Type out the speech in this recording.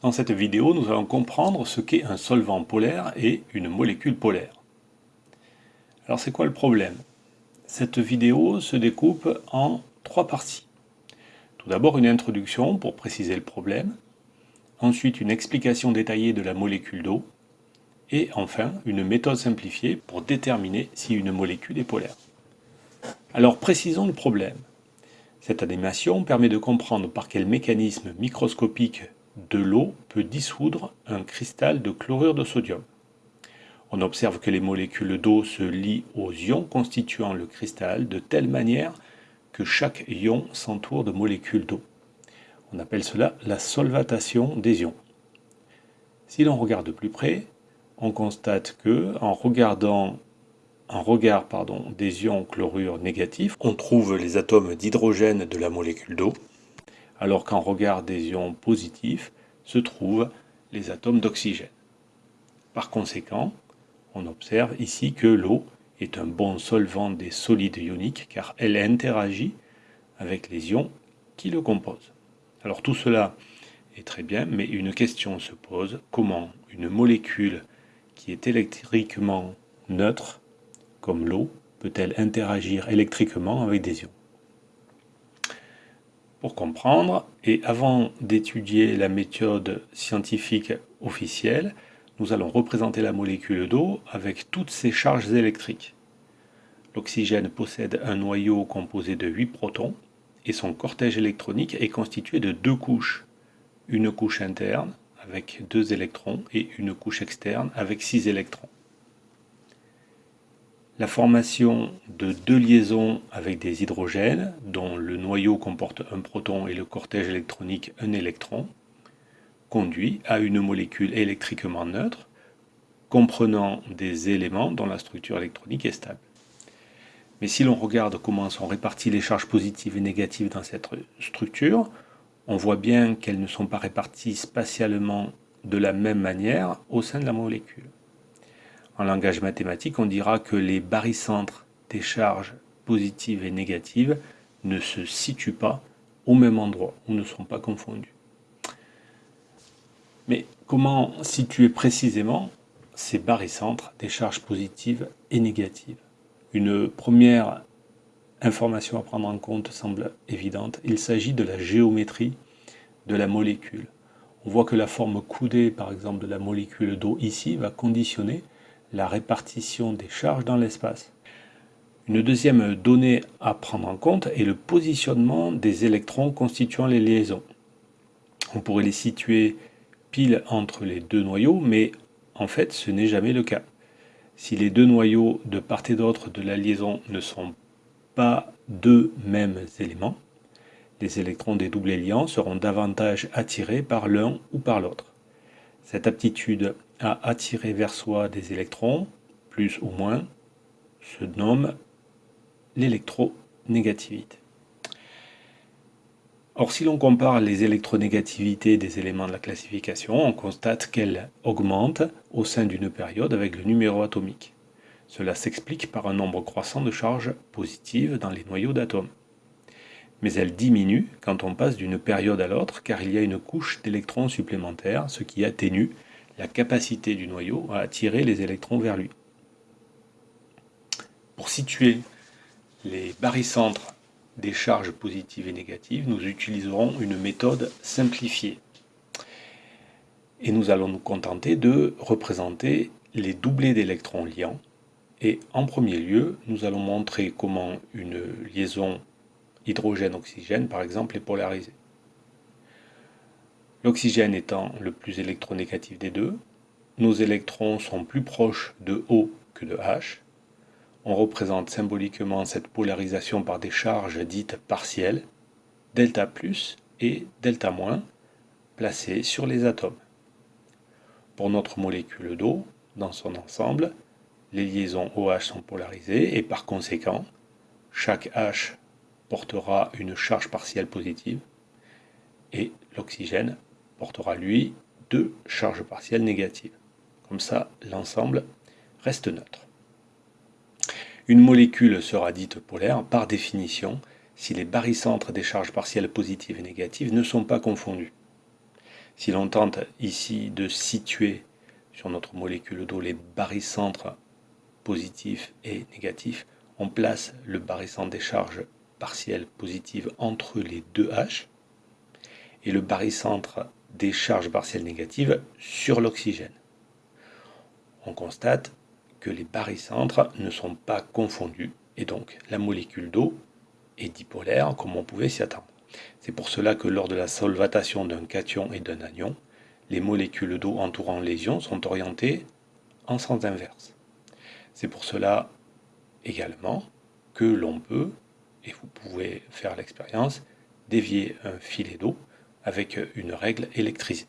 Dans cette vidéo, nous allons comprendre ce qu'est un solvant polaire et une molécule polaire. Alors c'est quoi le problème? Cette vidéo se découpe en trois parties. Tout d'abord une introduction pour préciser le problème, ensuite une explication détaillée de la molécule d'eau, et enfin une méthode simplifiée pour déterminer si une molécule est polaire. Alors précisons le problème. Cette animation permet de comprendre par quel mécanisme microscopique de l'eau peut dissoudre un cristal de chlorure de sodium. On observe que les molécules d'eau se lient aux ions constituant le cristal de telle manière que chaque ion s'entoure de molécules d'eau. On appelle cela la solvatation des ions. Si l'on regarde de plus près, on constate que, en regardant regard des ions chlorure négatifs, on trouve les atomes d'hydrogène de la molécule d'eau, alors qu'en regard des ions positifs se trouvent les atomes d'oxygène. Par conséquent, on observe ici que l'eau est un bon solvant des solides ioniques car elle interagit avec les ions qui le composent. Alors tout cela est très bien, mais une question se pose, comment une molécule qui est électriquement neutre, comme l'eau, peut-elle interagir électriquement avec des ions? Pour comprendre, et avant d'étudier la méthode scientifique officielle, nous allons représenter la molécule d'eau avec toutes ses charges électriques. L'oxygène possède un noyau composé de 8 protons et son cortège électronique est constitué de deux couches. Une couche interne avec deux électrons et une couche externe avec six électrons. La formation de deux liaisons avec des hydrogènes, dont le noyau comporte un proton et le cortège électronique un électron, conduit à une molécule électriquement neutre, comprenant des éléments dont la structure électronique est stable. Mais si l'on regarde comment sont réparties les charges positives et négatives dans cette structure, on voit bien qu'elles ne sont pas réparties spatialement de la même manière au sein de la molécule. En langage mathématique, on dira que les barycentres des charges positives et négatives ne se situent pas au même endroit, ou ne sont pas confondus. Mais comment situer précisément ces barycentres des charges positives et négatives? Une première information à prendre en compte semble évidente. Il s'agit de la géométrie de la molécule. On voit que la forme coudée, par exemple, de la molécule d'eau ici, va conditionner la répartition des charges dans l'espace. Une deuxième donnée à prendre en compte est le positionnement des électrons constituant les liaisons. On pourrait les situer pile entre les deux noyaux, mais en fait ce n'est jamais le cas. Si les deux noyaux de part et d'autre de la liaison ne sont pas deux mêmes éléments, les électrons des doublés liants seront davantage attirés par l'un ou par l'autre. Cette aptitude à attirer vers soi des électrons, plus ou moins, se nomme l'électronégativité. Or, si l'on compare les électronégativités des éléments de la classification, on constate qu'elles augmentent au sein d'une période avec le numéro atomique. Cela s'explique par un nombre croissant de charges positives dans les noyaux d'atomes. Mais elles diminuent quand on passe d'une période à l'autre car il y a une couche d'électrons supplémentaires, ce qui atténue la capacité du noyau à attirer les électrons vers lui. Pour situer les barycentres des charges positives et négatives, nous utiliserons une méthode simplifiée. Et nous allons nous contenter de représenter les doublés d'électrons liants. Et en premier lieu, nous allons montrer comment une liaison hydrogène-oxygène, par exemple, est polarisée. L'oxygène étant le plus électronégatif des deux, nos électrons sont plus proches de O que de H. On représente symboliquement cette polarisation par des charges dites partielles, delta plus et delta moins, placées sur les atomes. Pour notre molécule d'eau, dans son ensemble, les liaisons OH sont polarisées et par conséquent, chaque H portera une charge partielle positive et l'oxygène portera lui deux charges partielles négatives. Comme ça, l'ensemble reste neutre. Une molécule sera dite polaire par définition si les barycentres des charges partielles positives et négatives ne sont pas confondus. Si l'on tente ici de situer sur notre molécule d'eau les barycentres positifs et négatifs, on place le barycentre des charges partielles positives entre les deux H et le barycentre des charges partielles négatives sur l'oxygène. On constate que les barycentres ne sont pas confondus et donc la molécule d'eau est dipolaire comme on pouvait s'y attendre. C'est pour cela que lors de la solvatation d'un cation et d'un anion, les molécules d'eau entourant les ions sont orientées en sens inverse. C'est pour cela également que l'on peut, et vous pouvez faire l'expérience, dévier un filet d'eau avec une règle électrique.